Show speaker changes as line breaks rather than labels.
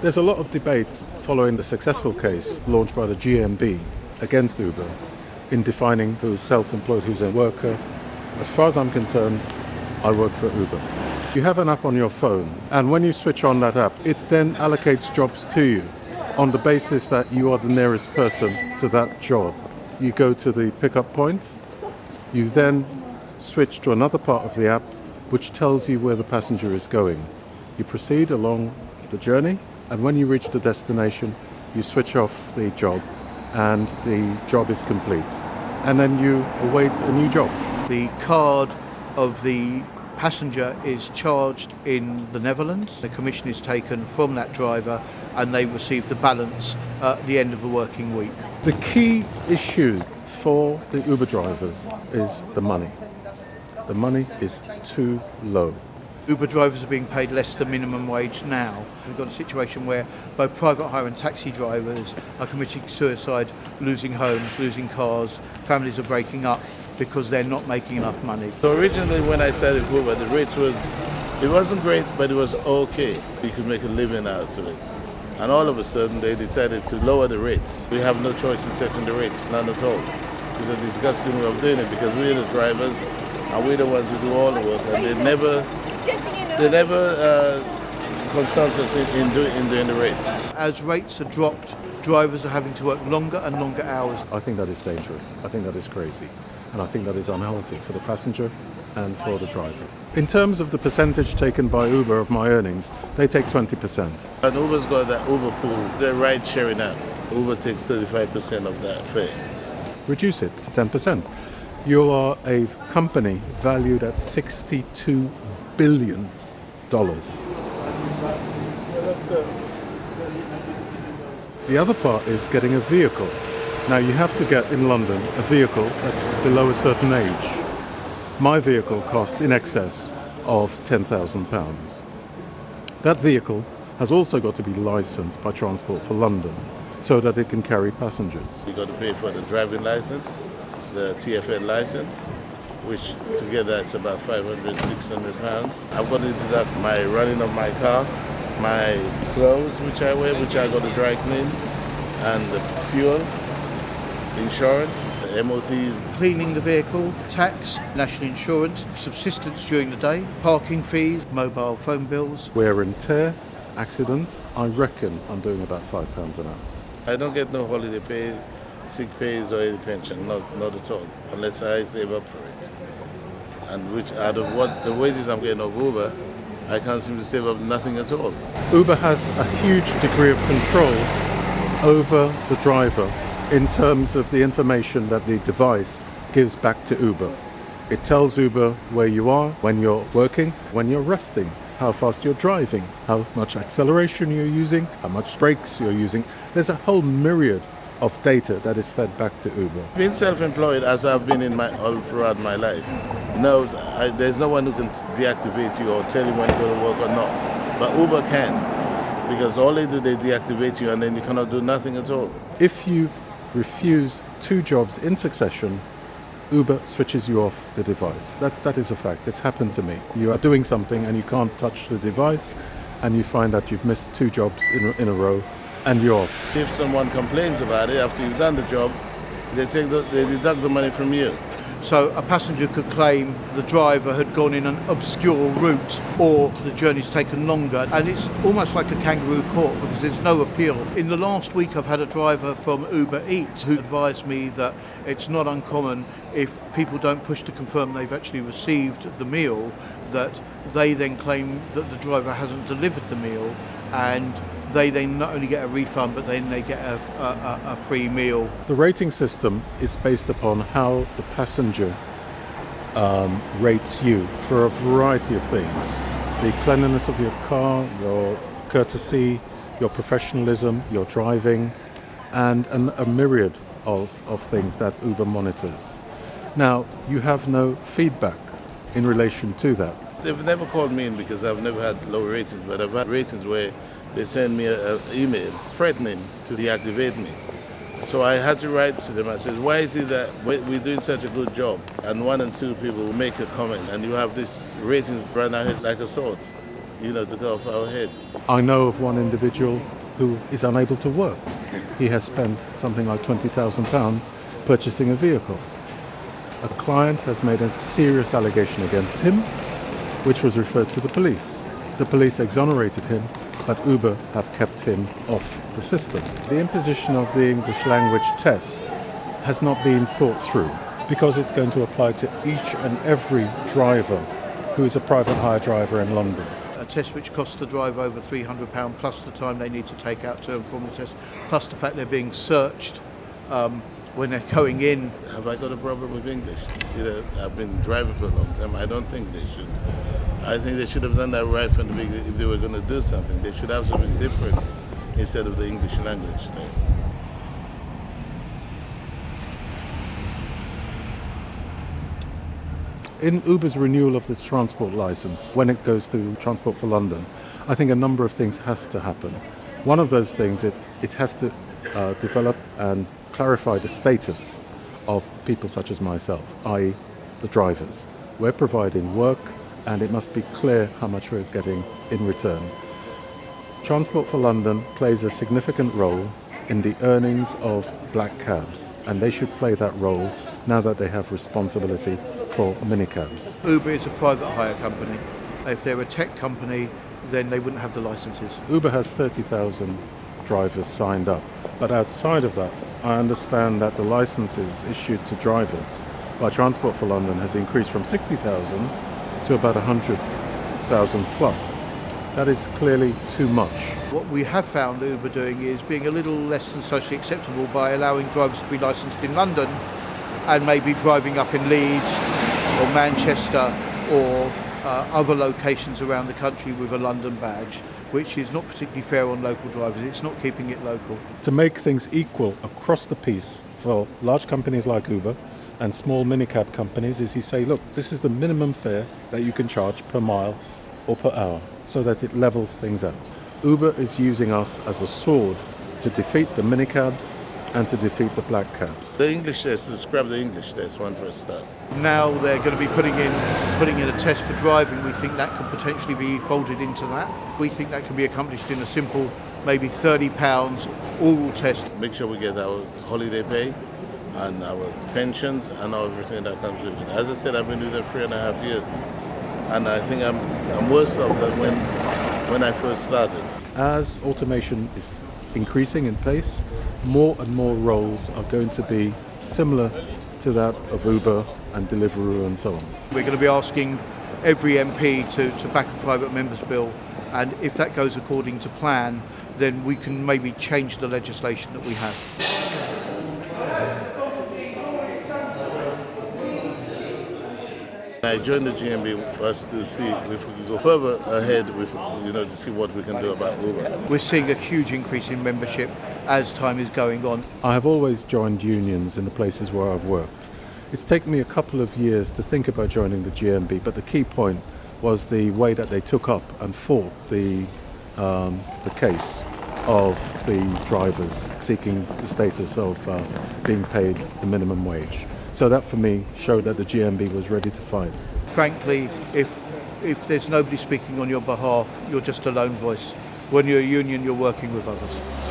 There's a lot of debate following the successful case launched by the GMB against Uber in defining who's self-employed, who's a worker. As far as I'm concerned, I work for Uber. You have an app on your phone, and when you switch on that app, it then allocates jobs to you on the basis that you are the nearest person to that job. You go to the pickup point, you then switch to another part of the app which tells you where the passenger is going. You proceed along the journey, and when you reach the destination, you switch off the job, and the job is complete. And then you await a new job.
The card of the passenger is charged in the Netherlands. The commission is taken from that driver and they receive the balance at the end of the working week.
The key issue for the Uber drivers is the money. The money is too low.
Uber drivers are being paid less than minimum wage now. We've got a situation where both private hire and taxi drivers are committing suicide, losing homes, losing cars, families are breaking up because they're not making enough money.
So originally when I started Uber, the rates was, it wasn't great, but it was okay. You could make a living out of it. And all of a sudden they decided to lower the rates. We have no choice in setting the rates, none at all. It's a disgusting way of doing it because we're the drivers and we're the ones who do all the work and they never they never uh, consult us in, in, do, in doing the rates.
As rates are dropped, drivers are having to work longer and longer hours.
I think that is dangerous. I think that is crazy. And I think that is unhealthy for the passenger and for the driver. In terms of the percentage taken by Uber of my earnings, they take 20%.
And Uber's got that Uber pool, the ride sharing app. Uber takes 35% of that fare.
Reduce it to 10%. You are a company valued at 62 billion dollars. The other part is getting a vehicle. Now you have to get in London a vehicle that's below a certain age. My vehicle cost in excess of £10,000. That vehicle has also got to be licensed by Transport for London so that it can carry passengers.
You've got to pay for the driving license, the TFL license, which together is about 500, 600 pounds. I've got to deduct my running of my car, my clothes which I wear, which I got to dry clean, and the fuel, insurance, the MOTs.
Cleaning the vehicle, tax, national insurance, subsistence during the day, parking fees, mobile phone bills.
Wear and tear, accidents, I reckon I'm doing about five pounds an hour.
I don't get no holiday pay, sick pays or any pension, not, not at all, unless I save up for it. And which out of what the wages I'm getting of Uber, I can't seem to save up nothing at all.
Uber has a huge degree of control over the driver in terms of the information that the device gives back to Uber. It tells Uber where you are, when you're working, when you're resting, how fast you're driving, how much acceleration you're using, how much brakes you're using. There's a whole myriad of data that is fed back to Uber.
Being self-employed, as I've been in my all throughout my life, knows I, there's no one who can deactivate you or tell you when to go to work or not. But Uber can, because all they do, they deactivate you and then you cannot do nothing at all.
If you refuse two jobs in succession, Uber switches you off the device. That, that is a fact. It's happened to me. You are doing something and you can't touch the device, and you find that you've missed two jobs in, in a row, and you're off.
If someone complains about it after you've done the job, they, take the, they deduct the money from you.
So a passenger could claim the driver had gone in an obscure route or the journey's taken longer. And it's almost like a kangaroo court because there's no appeal. In the last week, I've had a driver from Uber Eats who advised me that it's not uncommon if people don't push to confirm they've actually received the meal, that they then claim that the driver hasn't delivered the meal and they then not only get a refund but then they get a, a, a, free meal.
The rating system is based upon how the passenger um, rates you for a variety of things. The cleanliness of your car, your courtesy, your professionalism, your driving, and an, a myriad of, of things that Uber monitors. Now, you have no feedback in relation to that.
They've never called me in because I've never had low ratings, but I've had ratings where they send me an email threatening to deactivate me. So I had to write to them. I said, why is it that we're doing such a good job and one and two people will make a comment and you have this ratings run out like a sword? you know, to go off our head.
I know of one individual who is unable to work. He has spent something like £20,000 purchasing a vehicle. A client has made a serious allegation against him, which was referred to the police. The police exonerated him, but Uber have kept him off the system. The imposition of the English language test has not been thought through because it's going to apply to each and every driver who is a private hire driver in London.
A test which costs the driver over £300 plus the time they need to take out to and from the test, plus the fact they're being searched um, when they're going in.
Have I got a problem with English? You know, I've been driving for a long time. I don't think they should. I think they should have done that right from the beginning. If they were going to do something, they should have something different instead of the English language test.
In Uber's renewal of this transport license, when it goes to Transport for London, I think a number of things have to happen. One of those things, it, it has to uh, develop and clarify the status of people such as myself, i.e., the drivers. We're providing work, and it must be clear how much we're getting in return. Transport for London plays a significant role in the earnings of black cabs, and they should play that role now that they have responsibility for minicabs.
Uber is a private hire company. If they're a tech company, then they wouldn't have the licenses.
Uber has 30,000 drivers signed up, but outside of that, I understand that the licenses issued to drivers by Transport for London has increased from 60,000 to about 100,000 plus. That is clearly too much.
What we have found Uber doing is being a little less than socially acceptable by allowing drivers to be licensed in London and maybe driving up in Leeds or Manchester or uh, other locations around the country with a London badge, which is not particularly fair on local drivers. It's not keeping it local.
To make things equal across the piece for large companies like Uber and small minicab companies is you say, look, this is the minimum fare that you can charge per mile or per hour so that it levels things out. Uber is using us as a sword to defeat the minicabs and to defeat the black cabs.
The English test, describe the English test, one for a start.
Now they're going to be putting in putting in a test for driving. We think that could potentially be folded into that. We think that can be accomplished in a simple, maybe £30 oral test.
Make sure we get our holiday pay and our pensions and everything that comes with it. As I said, I've been doing it three and a half years. And I think I'm, I'm worse off than when, when I first started.
As automation is increasing in pace, more and more roles are going to be similar to that of Uber and Deliveroo and so on.
We're going to be asking every MP to, to back a private member's bill, and if that goes according to plan, then we can maybe change the legislation that we have.
I joined the GMB for us to see if we can go further ahead with, you know, to see what we can do about Uber.
We're seeing a huge increase in membership as time is going on.
I have always joined unions in the places where I've worked. It's taken me a couple of years to think about joining the GMB, but the key point was the way that they took up and fought the, um, the case of the drivers seeking the status of uh, being paid the minimum wage. So that for me showed that the GMB was ready to fight.
Frankly, if if there's nobody speaking on your behalf, you're just a lone voice. When you're a union, you're working with others.